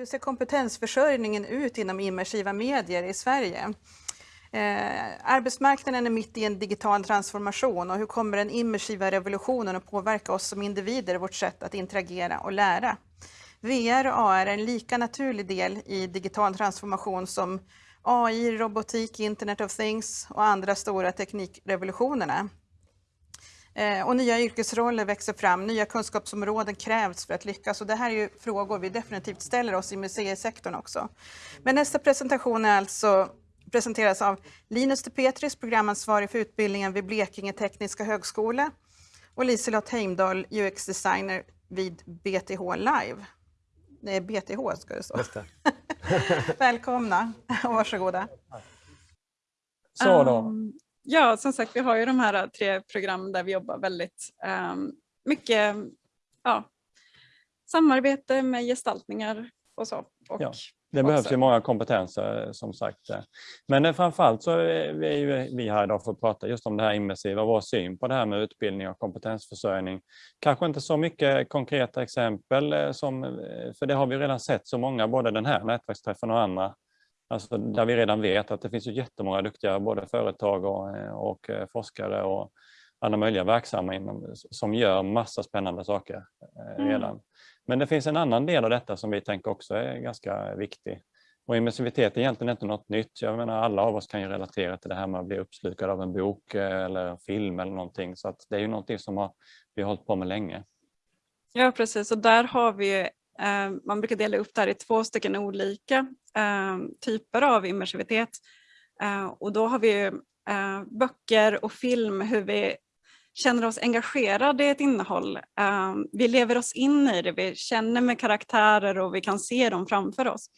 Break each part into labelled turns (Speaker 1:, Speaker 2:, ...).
Speaker 1: Hur ser kompetensförsörjningen ut inom immersiva medier i Sverige? Eh, arbetsmarknaden är mitt i en digital transformation och hur kommer den immersiva revolutionen att påverka oss som individer vårt sätt att interagera och lära? VR och AR är en lika naturlig del i digital transformation som AI, robotik, Internet of Things och andra stora teknikrevolutionerna. Eh, och nya yrkesroller växer fram, nya kunskapsområden krävs för att lyckas och det här är ju frågor vi definitivt ställer oss i museisektorn också. Men nästa presentation är alltså presenteras av Linus de Petris, programansvarig för utbildningen vid Blekinge Tekniska Högskola och Liselott Heimdal, UX-designer vid BTH Live. Det är BTH ska det stå. Välkomna och varsågoda.
Speaker 2: Så då. Um, ja, som sagt, vi har ju de här tre programmen där vi jobbar väldigt um, mycket ja, samarbete med gestaltningar och så. Och
Speaker 3: ja. Det behövs ju många kompetenser som sagt. Men framförallt så är vi, vi här idag för att prata just om det här immersiva, vår syn på det här med utbildning och kompetensförsörjning. Kanske inte så mycket konkreta exempel, eh, som, eh, för det har vi redan sett så många, både den här nätverksträffen och andra, alltså där vi redan vet att det finns ju jättemånga duktiga både företag och, eh, och forskare och alla möjliga verksamma inom, som gör massa spännande saker redan. Mm. Men det finns en annan del av detta som vi tänker också är ganska viktig. Och immersivitet är egentligen inte något nytt. Jag menar alla av oss kan ju relatera till det här med att bli uppslukad av en bok eh, eller en film eller någonting. Så att det är ju någonting som har, vi har hållit på med länge.
Speaker 2: Ja precis och där har vi, eh, Ehm, man brukar dela upp det här i två stycken olika ehm, typer av immersivitet. Ehm, och då har vi eh, böcker och film, hur vi känner oss engagerade i ett innehåll. Vi lever oss in i det, vi känner med karaktärer och vi kan se dem framför oss.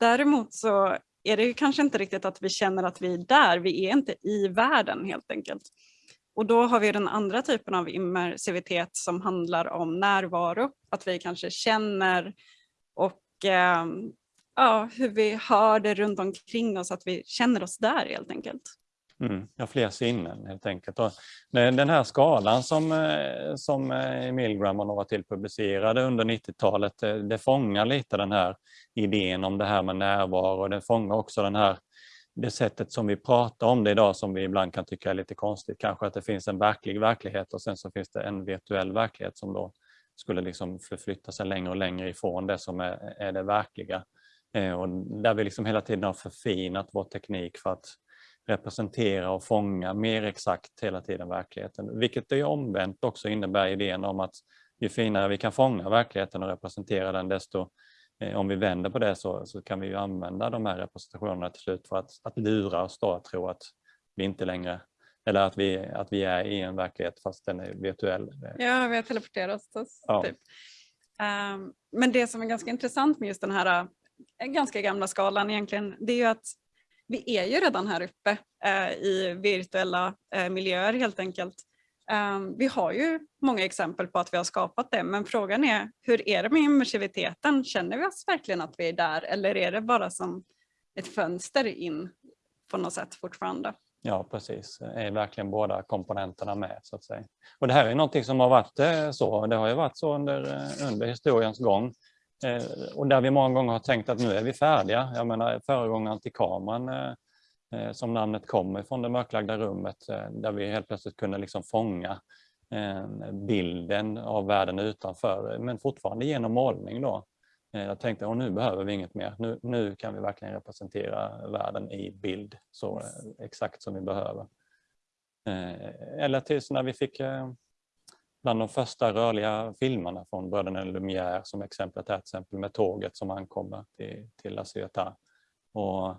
Speaker 2: Däremot så är det kanske inte riktigt att vi känner att vi är där, vi är inte i världen helt enkelt. Och då har vi den andra typen av immersivitet som handlar om närvaro, att vi kanske känner och eh, ja, hur vi hör det runt omkring oss, att vi känner oss där helt enkelt.
Speaker 3: Mm, ja, fler sinnen helt enkelt. Och den här skalan som, eh, som eh, Milgram och några till publicerade under 90-talet, det, eh, det fångar lite den här idén om det här med närvaro. Det fångar också den här, det sättet som vi pratar om det idag som vi ibland kan tycka är lite konstigt. Kanske att det finns en verklig verklighet och sen så finns det en virtuell verklighet som då skulle liksom förflytta sig längre och längre ifrån det som är, är det verkliga. Eh, och där vi liksom hela tiden har förfinat vår teknik för att representera och fånga mer exakt hela tiden verkligheten. Vilket det omvänt också innebär idén om att ju finare vi kan fånga verkligheten och representera den desto om vi vänder på det så, så kan vi ju använda de här representationerna till slut för att, att lura oss då att tro att vi inte längre eller att vi, att vi är i en verklighet fast den är virtuell.
Speaker 2: Ja, vi har teleporterat oss. Ja. Typ. Um, men det som är ganska intressant med just den här äh, ganska gamla skalan egentligen, det är ju att vi är ju redan här uppe eh, i virtuella eh, miljöer helt enkelt. Um, vi har ju många exempel på att vi har skapat det, men frågan är hur är det med immersiviteten? Känner vi oss verkligen att vi är där eller är det bara som ett fönster in på något sätt fortfarande?
Speaker 3: Ja, precis. Är verkligen båda komponenterna med så att säga. Och det här är någonting som har varit eh, så. Det har ju varit så under, eh, under historiens gång. Eh, och där vi många gånger har tänkt att nu är vi färdiga. Jag menar föregångaren till kameran eh, Eh, som namnet kommer från det mörklagda rummet eh, där vi helt plötsligt kunde liksom fånga eh, bilden av världen utanför men fortfarande genom målning då. Jag tänkte att nu behöver vi inget mer. Nu, nu kan vi verkligen representera världen i bild så exakt som vi behöver. Eller tills när vi fick bland de första rörliga filmerna från bröderna Lumière som exemplet här till exempel med tåget som ankommer till, till La Ciotat. Och,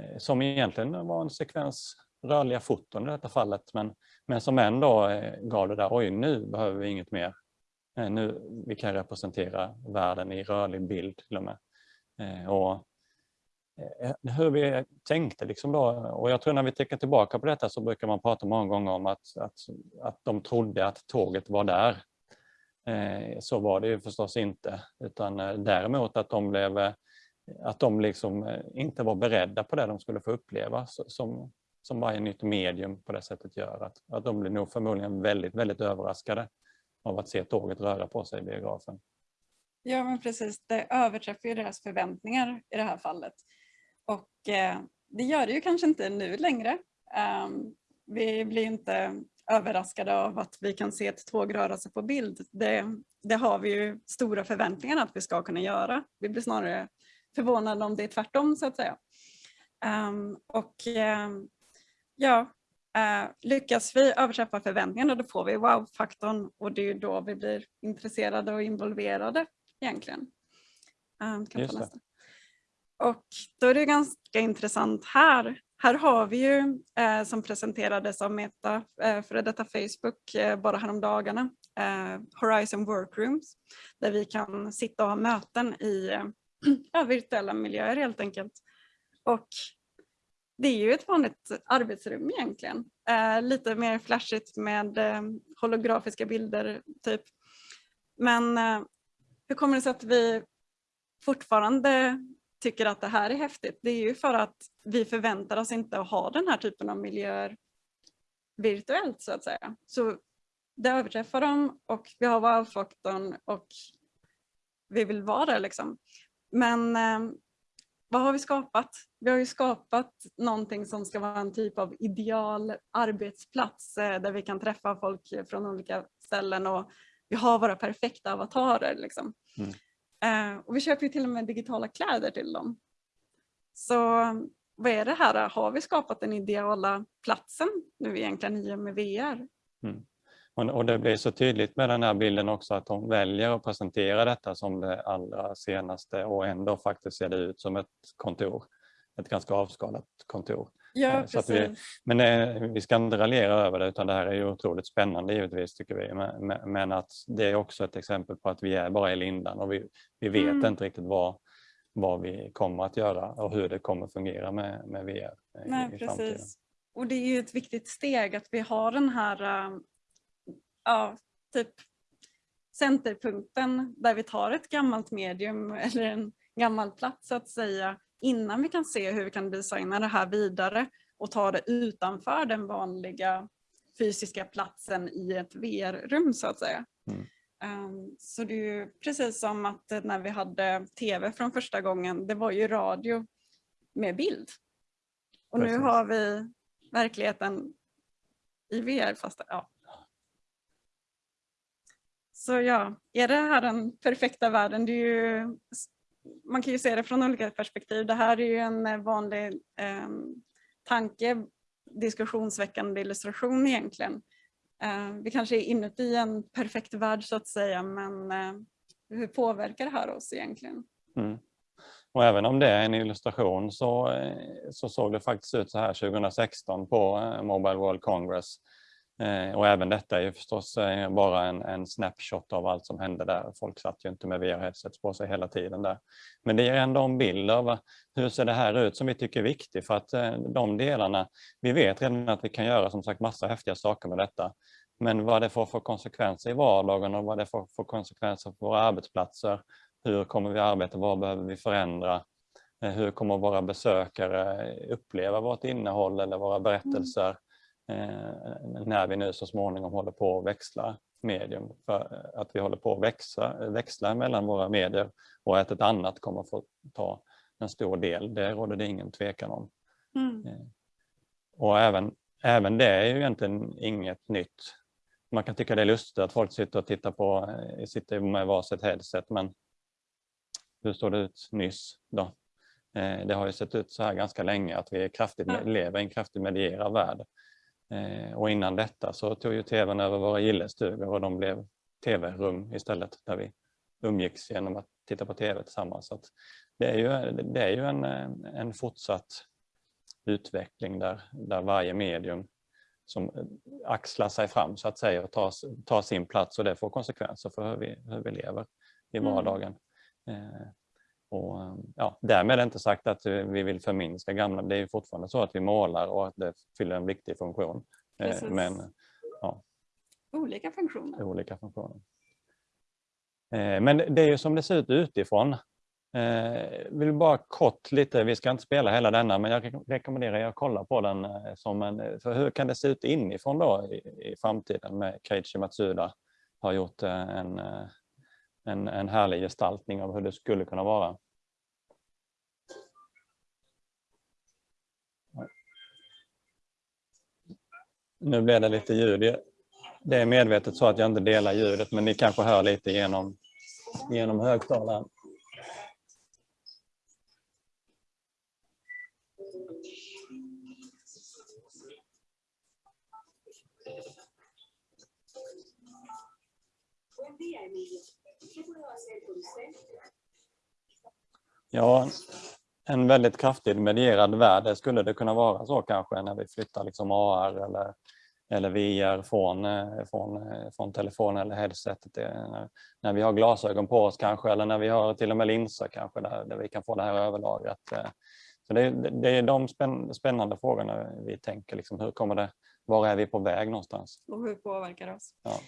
Speaker 3: Eh, som egentligen var en sekvens rörliga foton i detta fallet men, men som ändå eh, gav det där, oj nu behöver vi inget mer. Eh, nu, vi kan representera världen i rörlig bild till och med. Och hur vi tänkte. Liksom då. Och jag tror när vi tänker tillbaka på detta så brukar man prata många gånger om att, att, att de trodde att tåget var där. Så var det ju förstås inte, utan däremot att de, blev, att de liksom eh, inte var beredda på det de skulle få uppleva som, som varje nytt medium på det sättet gör. Att, att de blir nog förmodligen väldigt, väldigt överraskade av att se tåget röra på sig i biografen.
Speaker 2: Ja men precis, det överträffar ju deras förväntningar i det här fallet. Och eh, det gör det ju kanske inte nu längre. Um, vi blir inte överraskade av att vi kan se ett tåg röra sig på bild. Det, det har vi ju stora förväntningar att vi ska kunna göra. Vi blir snarare förvånade om det är tvärtom så att säga. Um, och um, ja, uh, lyckas vi överträffa förväntningarna då får vi wow-faktorn och det är då vi blir intresserade och involverade egentligen. Um, kan
Speaker 3: Just det.
Speaker 2: Och då är det ganska intressant här. Här har vi ju eh, som presenterades av Meta, eh, före detta Facebook, eh, bara häromdagarna, eh, Horizon Workrooms, där vi kan sitta och ha möten i eh, ja, virtuella miljöer helt enkelt. Och det är ju ett vanligt arbetsrum egentligen. Eh, lite mer flashigt med eh, holografiska bilder typ. Men eh, hur kommer det sig att vi fortfarande tycker att det här är häftigt? Det är ju för att vi förväntar oss inte att ha den här typen av miljöer virtuellt så att säga. Så det överträffar dem och vi har wow-faktorn och vi vill vara där liksom. Men eh, vad har vi skapat? Vi har ju skapat någonting som ska vara en typ av ideal arbetsplats eh, där vi kan träffa folk från olika ställen och vi har våra perfekta avatarer. Liksom.
Speaker 3: Mm.
Speaker 2: Eh, och vi köper ju till och med digitala kläder till dem. Så vad är det här? Har vi skapat den ideala platsen nu egentligen i och med VR?
Speaker 3: Och, och det blir så tydligt med den här bilden också att de väljer att presentera detta som det allra senaste och ändå faktiskt ser det ut som ett kontor. Ett ganska avskalat kontor.
Speaker 2: Ja,
Speaker 3: Eh, så vi- Men eh, vi ska inte raljera över det utan det här är ju otroligt spännande givetvis tycker vi. Men, men- att det är också ett exempel på att vi är bara i lindan och vi, vi vet
Speaker 2: Mm.
Speaker 3: inte riktigt vad, vad vi kommer att göra och hur det kommer fungera med, med VR i,
Speaker 2: Nej,
Speaker 3: i framtiden.
Speaker 2: precis. Och det är ju ett viktigt steg att vi har den här, ja, typ centerpunkten där vi tar ett gammalt medium eller en gammal plats så att säga innan vi kan se hur vi kan designa det här vidare och ta det utanför den vanliga fysiska platsen i ett VR-rum så att säga.
Speaker 3: Mm.
Speaker 2: Um, Så det är ju precis som att när vi hade tv från första gången, det var ju radio med bild. Och nu
Speaker 3: Precis.
Speaker 2: har vi verkligheten i VR fast ja. Så ja, är det här den perfekta världen? Det är ju, man kan ju se det från olika perspektiv. Det här är ju en eh, vanlig eh, tanke, diskussionsväckande illustration egentligen. Eh, vi kanske är inuti en perfekt värld så att säga, men eh, hur påverkar det här oss egentligen?
Speaker 3: Mm. Och även om det är en illustration så, eh, så såg det faktiskt ut så här 2016 på eh, Mobile World Congress. Eh, Och även detta är ju förstås eh, bara en, en snapshot av allt som hände där. Folk satt ju inte med VR-headsets på sig hela tiden där. Men det ger ändå en bild av vad- hur ser det här ut som vi tycker är viktigt för att eh, de delarna, vi vet redan att vi kan göra som sagt massa häftiga saker med detta. Men vad det får för konsekvenser i vardagen och vad det får för konsekvenser på våra arbetsplatser. Hur kommer vi arbeta? Vad behöver vi förändra? Eh, Hur kommer våra besökare uppleva vårt innehåll eller våra berättelser eh, när vi nu så småningom håller på att växla medium? För att vi håller på att växa, växla mellan våra medier och att ett annat kommer få ta en stor del, det råder det ingen tvekan om.
Speaker 2: Mm.
Speaker 3: Och även, även det är ju egentligen inget nytt. Man kan tycka det är lustigt att folk sitter och tittar på, eh, sitter med varsitt headset men hur såg det ut nyss då? Eh, Det har ju sett ut så här ganska länge att vi är kraftigt, lever i en kraftigt medierad värld. Eh, Och innan detta så tog ju tvn över våra gillestugor och de blev tv-rum istället där vi umgicks genom att titta på tv tillsammans. Så det är ju, det är ju en, eh, en fortsatt utveckling där, där varje medium som eh, axlar sig fram så att säga och tar, tar sin plats och det får konsekvenser för hur vi, hur vi lever i
Speaker 2: Mm.
Speaker 3: vardagen. Eh, och, eh, ja, därmed är inte sagt att eh, vi vill förminska gamla, det är ju fortfarande så att vi målar och att det fyller en viktig funktion. Eh,
Speaker 2: Precis.
Speaker 3: men
Speaker 2: Olika funktioner.
Speaker 3: olika funktioner. Eh, Men det är ju som det ser ut utifrån. Eh, vill bara kort lite, vi ska inte spela hela denna, men jag re- rekommenderar er att kolla på den. Som en, för hur kan det se ut inifrån då i, i framtiden med Keiichi Matsuda har gjort en, en, en härlig gestaltning av hur det skulle kunna vara. Nu blev det lite ljud. Det är medvetet så att jag inte delar ljudet men ni kanske hör lite genom, genom högtalaren. Ja, en väldigt kraftigt medierad värld skulle det kunna vara så kanske när vi flyttar liksom AR eller, eller VR från, eh, från, eh, från telefon eller headsetet. När, när vi har glasögon på oss kanske eller när vi har till och med linser kanske där, där vi kan få det här överlagret. eh. Så det, det är de spänn, spännande frågorna vi tänker. Liksom, hur kommer det, var är vi på väg någonstans?
Speaker 2: Och hur påverkar det oss?
Speaker 3: Ja.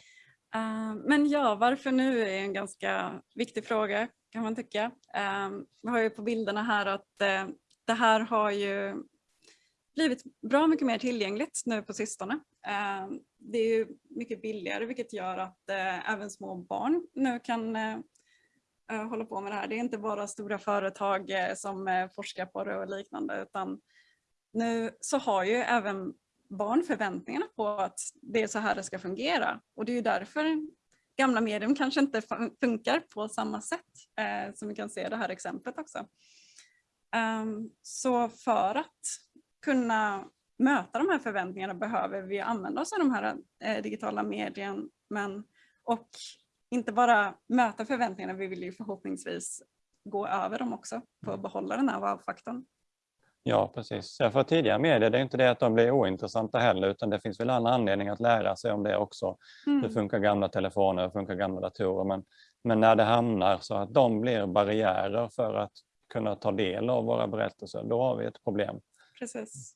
Speaker 2: Eh, men ja, varför nu är en ganska viktig fråga kan man tycka. Eh, vi har ju på bilderna här att eh, det här har ju blivit bra mycket mer tillgängligt nu på sistone. Det är ju mycket billigare vilket gör att även små barn nu kan hålla på med det här. Det är inte bara stora företag som forskar på det och liknande utan nu så har ju även barn förväntningarna på att det är så här det ska fungera. Och det är ju därför gamla medium kanske inte fun- funkar på samma sätt eh, som vi kan se i det här exemplet också. Ehm, så för att kunna möta de här förväntningarna behöver vi använda oss av de här eh, digitala medien men, och inte bara möta förväntningarna, vi vill ju förhoppningsvis gå över dem också för att behålla den här wow-faktorn.
Speaker 3: Ja, precis. Ja, för tidigare medier, det är inte det att de blir ointressanta heller, utan det finns väl alla anledningar att lära sig om det också. Hur
Speaker 2: Mm.
Speaker 3: funkar gamla telefoner, hur funkar gamla datorer? Men, men när det hamnar så att de blir barriärer för att kunna ta del av våra berättelser, då har vi ett problem.
Speaker 2: Precis.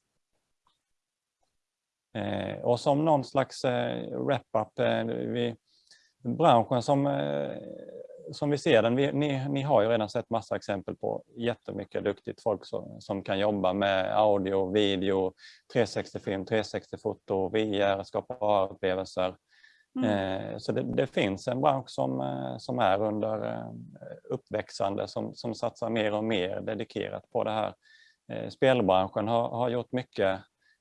Speaker 3: Eh, och som någon slags eh, wrap-up, eh, vi, branschen som, eh, som vi ser den, vi, ni, ni har ju redan sett massa exempel på jättemycket duktigt folk som, som kan jobba med audio, video, 360-film, 360-foto, VR, skapa upplevelser.
Speaker 2: Mm.
Speaker 3: Eh, Så det, det finns en bransch som, eh, som är under uppväxande som, som satsar mer och mer dedikerat på det här. Spelbranschen har, har gjort mycket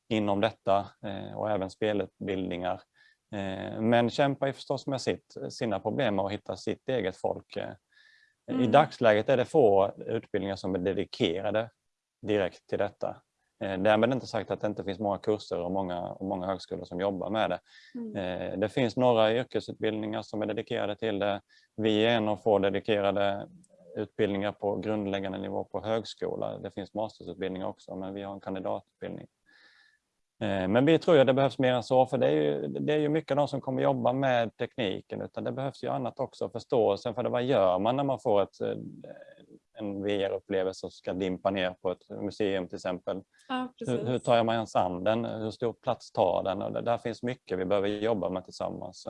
Speaker 3: inom detta och även spelutbildningar. Eh, Men kämpar ju förstås med sitt, sina problem att hitta sitt eget folk. Eh, I
Speaker 2: Mm.
Speaker 3: dagsläget är det få utbildningar som är dedikerade direkt till detta. Eh, Därmed inte sagt att det inte finns många kurser och många, och många högskolor som jobbar med det.
Speaker 2: Mm.
Speaker 3: Det finns några yrkesutbildningar som är dedikerade till det. Vi är en av få dedikerade utbildningar på grundläggande nivå på högskola. Det finns masterutbildningar också, men vi har en kandidatutbildning. Eh, Men vi tror att det behövs mer än så, för det är ju, det är ju mycket de som kommer jobba med tekniken, utan det behövs ju annat också, förståelsen för det. Vad gör man när man får ett, eh, en VR-upplevelse som ska dimpa ner på ett museum till exempel?
Speaker 2: Ja.
Speaker 3: Hur, hur tar man ens an den? Hur stor plats tar den? Och det, där finns mycket vi behöver jobba med tillsammans.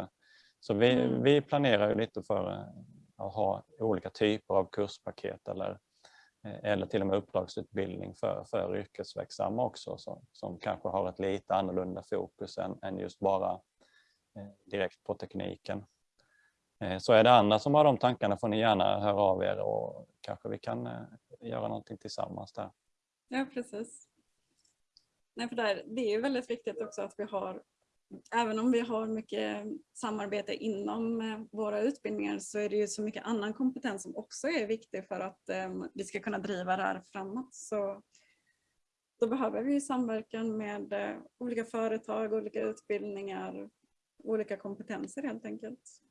Speaker 3: Så vi,
Speaker 2: Mm.
Speaker 3: vi planerar ju lite för eh, att ha olika typer av kurspaket eller, Eh, eller till och med uppdragsutbildning för, för yrkesverksamma också som, som kanske har ett lite annorlunda fokus än, än just bara eh, direkt på tekniken. Eh, Så är det andra som har de tankarna får ni gärna höra av er och kanske vi kan eh, göra någonting tillsammans där.
Speaker 2: Ja, precis. Nej, för där, det är ju väldigt viktigt också att vi har, även om vi har mycket samarbete inom eh, våra utbildningar så är det ju så mycket annan kompetens som också är viktig för att ehm, vi ska kunna driva det här framåt. Så då behöver vi samverkan med eh, olika företag, olika utbildningar, olika kompetenser helt enkelt.